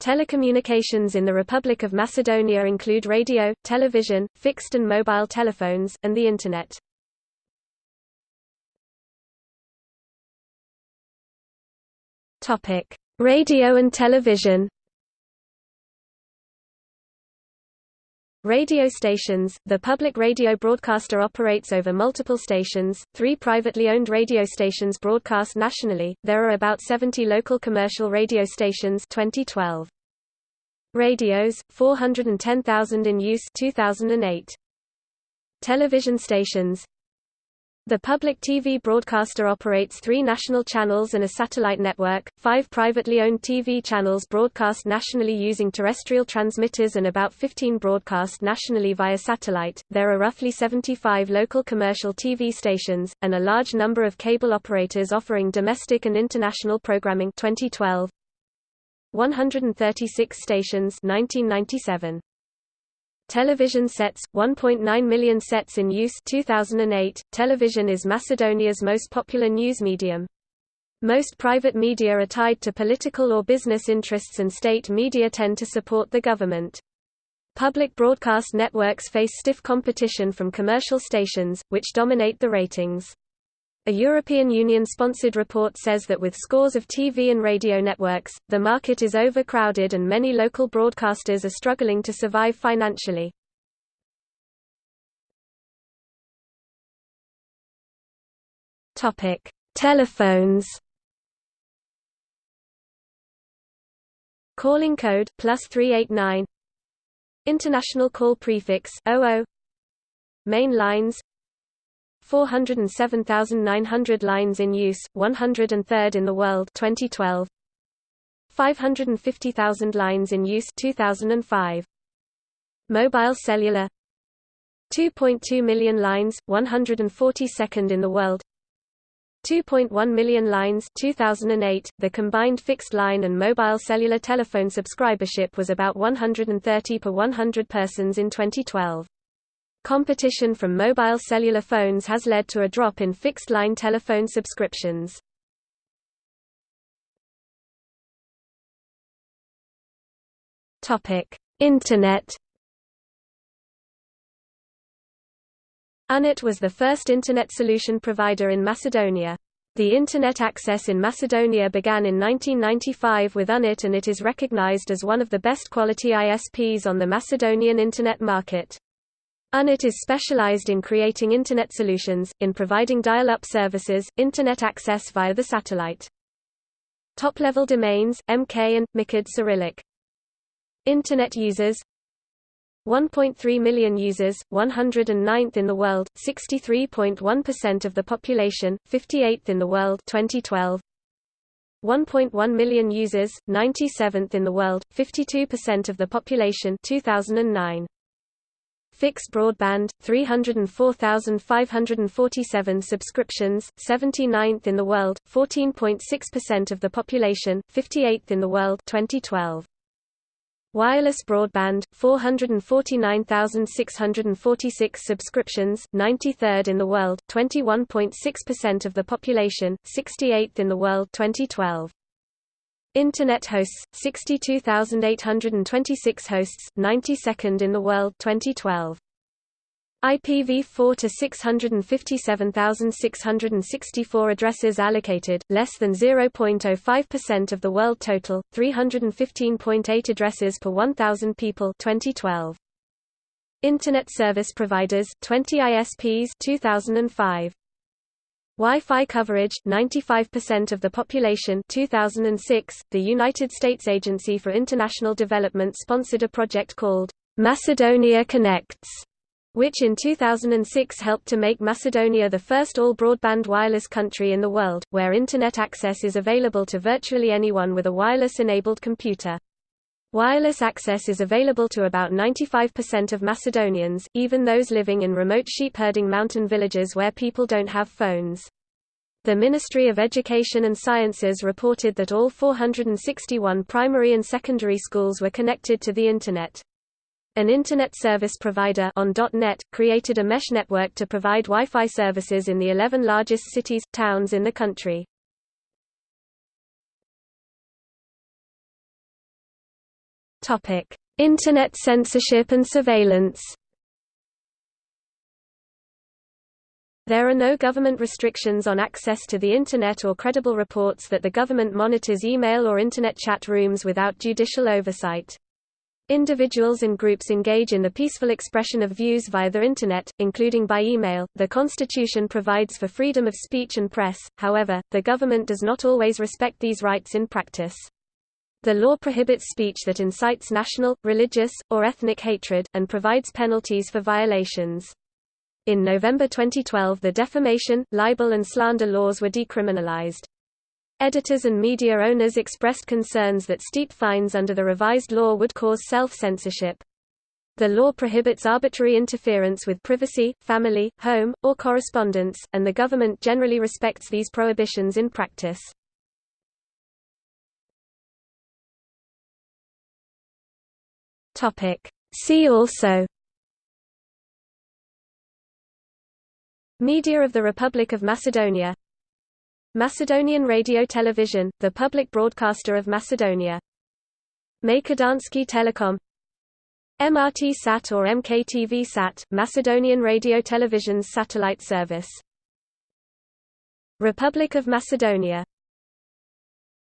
Telecommunications in the Republic of Macedonia include radio, television, fixed and mobile telephones, and the Internet. Radio and television. Radio stations – The public radio broadcaster operates over multiple stations, three privately owned radio stations broadcast nationally, there are about 70 local commercial radio stations 2012. Radios, 410,000 in use 2008. Television stations the public TV broadcaster operates three national channels and a satellite network, five privately owned TV channels broadcast nationally using terrestrial transmitters and about 15 broadcast nationally via satellite. There are roughly 75 local commercial TV stations, and a large number of cable operators offering domestic and international programming 2012. 136 stations 1997. Television sets, 1.9 million sets in use 2008. Television is Macedonia's most popular news medium. Most private media are tied to political or business interests and state media tend to support the government. Public broadcast networks face stiff competition from commercial stations, which dominate the ratings. A European Union-sponsored report says that with scores of TV and radio networks, the market is overcrowded and many local broadcasters are struggling to survive financially. Topic: Telephones. Calling code plus 389 International call prefix 00 Main lines 407,900 lines in use, 103rd in the world 2012. 550,000 lines in use 2005. Mobile cellular 2.2 million lines, 142nd in the world 2.1 million lines 2008, the combined fixed line and mobile cellular telephone subscribership was about 130 per 100 persons in 2012. Competition from mobile cellular phones has led to a drop in fixed-line telephone subscriptions. Internet UNET was the first Internet solution provider in Macedonia. The Internet access in Macedonia began in 1995 with UNET and it is recognized as one of the best quality ISPs on the Macedonian Internet market. UNET is specialized in creating Internet solutions, in providing dial-up services, Internet access via the satellite. Top-level domains, MK and, MICAD Cyrillic. Internet users 1.3 million users, 109th in the world, 63.1% of the population, 58th in the world 2012. 1.1 million users, 97th in the world, 52% of the population 2009. Fixed broadband, 304,547 subscriptions, 79th in the world, 14.6% of the population, 58th in the world 2012. Wireless broadband, 449,646 subscriptions, 93rd in the world, 21.6% of the population, 68th in the world 2012. Internet hosts 62,826 hosts 92nd in the world 2012 IPv4 to 657,664 addresses allocated less than 0.05% of the world total 315.8 addresses per 1000 people 2012 Internet service providers 20 ISPs 2005 Wi-Fi coverage 95% of the population 2006 the United States Agency for International Development sponsored a project called Macedonia Connects which in 2006 helped to make Macedonia the first all-broadband wireless country in the world, where Internet access is available to virtually anyone with a wireless-enabled computer. Wireless access is available to about 95% of Macedonians, even those living in remote sheep-herding mountain villages where people don't have phones. The Ministry of Education and Sciences reported that all 461 primary and secondary schools were connected to the Internet. An Internet service provider on .NET, created a mesh network to provide Wi-Fi services in the 11 largest cities, towns in the country. Topic: Internet censorship and surveillance. There are no government restrictions on access to the Internet or credible reports that the government monitors email or Internet chat rooms without judicial oversight. Individuals and groups engage in the peaceful expression of views via the Internet, including by email. The Constitution provides for freedom of speech and press, however, the government does not always respect these rights in practice. The law prohibits speech that incites national, religious, or ethnic hatred, and provides penalties for violations. In November 2012 the defamation, libel and slander laws were decriminalized. Editors and media owners expressed concerns that steep fines under the revised law would cause self-censorship. The law prohibits arbitrary interference with privacy, family, home, or correspondence, and the government generally respects these prohibitions in practice. See also Media of the Republic of Macedonia Macedonian Radio Television, the public broadcaster of Macedonia. Makedonski Telekom MRT Sat or MKTV Sat, Macedonian Radio Television's satellite service. Republic of Macedonia